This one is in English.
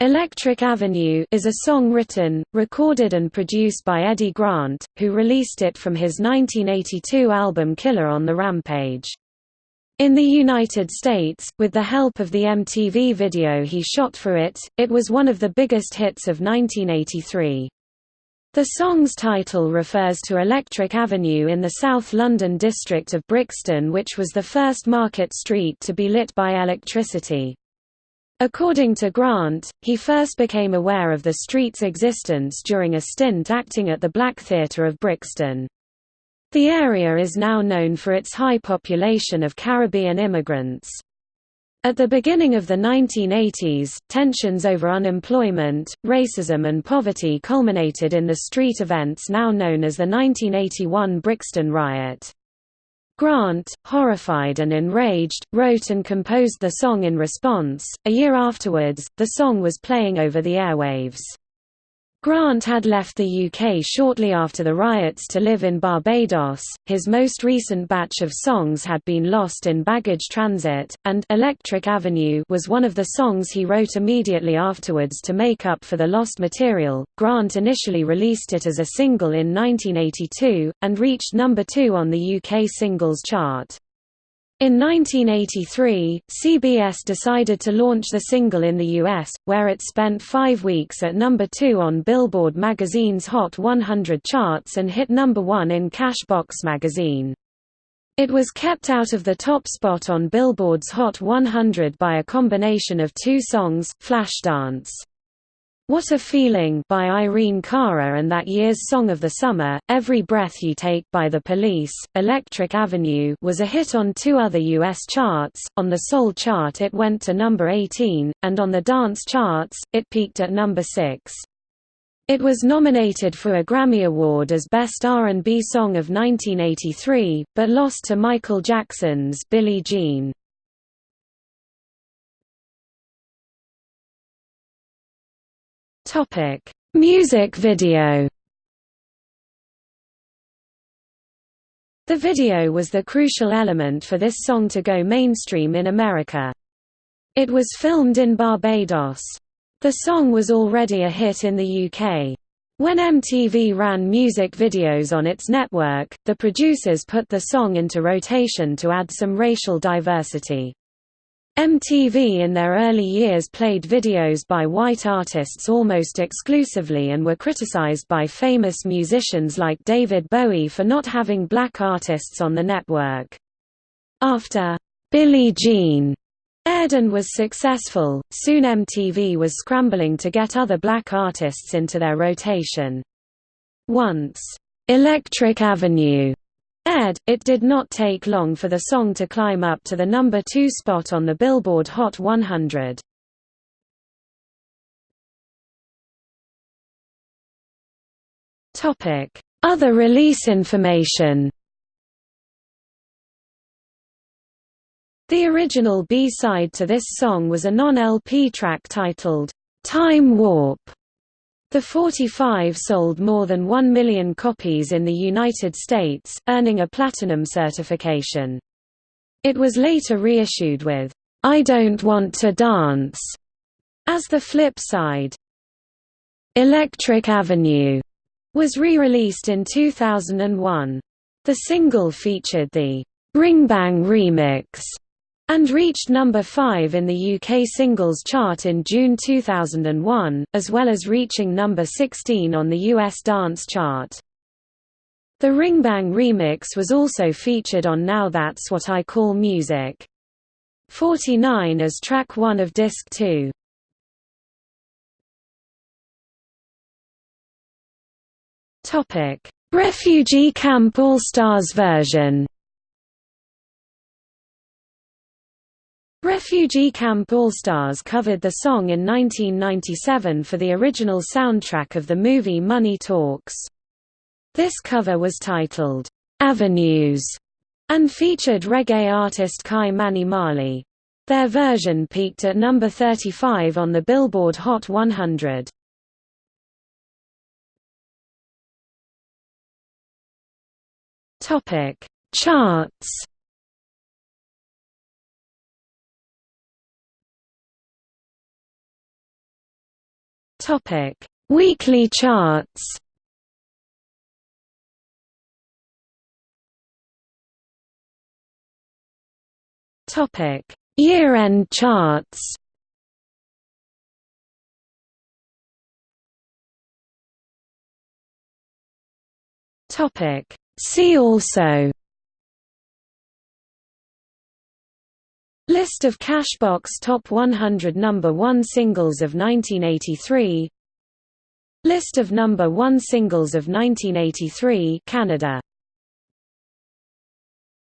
Electric Avenue is a song written, recorded and produced by Eddie Grant, who released it from his 1982 album Killer on the Rampage. In the United States, with the help of the MTV video he shot for it, it was one of the biggest hits of 1983. The song's title refers to Electric Avenue in the South London district of Brixton which was the first market street to be lit by electricity. According to Grant, he first became aware of the street's existence during a stint acting at the Black Theatre of Brixton. The area is now known for its high population of Caribbean immigrants. At the beginning of the 1980s, tensions over unemployment, racism and poverty culminated in the street events now known as the 1981 Brixton Riot. Grant, horrified and enraged, wrote and composed the song in response. A year afterwards, the song was playing over the airwaves. Grant had left the UK shortly after the riots to live in Barbados. His most recent batch of songs had been lost in baggage transit, and Electric Avenue was one of the songs he wrote immediately afterwards to make up for the lost material. Grant initially released it as a single in 1982 and reached number 2 on the UK singles chart. In 1983, CBS decided to launch the single in the US, where it spent five weeks at number two on Billboard magazine's Hot 100 charts and hit number one in Cashbox magazine. It was kept out of the top spot on Billboard's Hot 100 by a combination of two songs, Flashdance what a Feeling by Irene Cara and that year's Song of the Summer, Every Breath You Take by The Police, Electric Avenue was a hit on two other U.S. charts, on the Soul chart it went to number 18, and on the dance charts, it peaked at number 6. It was nominated for a Grammy Award as Best R&B Song of 1983, but lost to Michael Jackson's Billie Jean. Topic: Music video. The video was the crucial element for this song to go mainstream in America. It was filmed in Barbados. The song was already a hit in the UK. When MTV ran music videos on its network, the producers put the song into rotation to add some racial diversity. MTV in their early years played videos by white artists almost exclusively and were criticized by famous musicians like David Bowie for not having black artists on the network. After Billie Jean aired and was successful, soon MTV was scrambling to get other black artists into their rotation. Once, Electric Avenue aired, it did not take long for the song to climb up to the number 2 spot on the Billboard Hot 100. Other release information. The original B-side to this song was a non-LP track titled, "'Time Warp' The 45 sold more than 1 million copies in the United States, earning a platinum certification. It was later reissued with, "'I Don't Want to Dance' as the flip side. Electric Avenue was re-released in 2001. The single featured the "'Ringbang remix' and reached number 5 in the UK singles chart in June 2001, as well as reaching number 16 on the US dance chart. The Ringbang remix was also featured on Now That's What I Call Music. 49 as track 1 of disc 2. Topic: Refugee Camp All Stars version. Refugee Camp All-Stars covered the song in 1997 for the original soundtrack of the movie Money Talks. This cover was titled, "'Avenues' and featured reggae artist Kai Mani Marley. Their version peaked at number 35 on the Billboard Hot 100. Charts Topic: Weekly charts. Topic: Year-end charts. Topic: See also List of Cashbox Top 100 Number 1 Singles of 1983 List of Number 1 Singles of 1983 Canada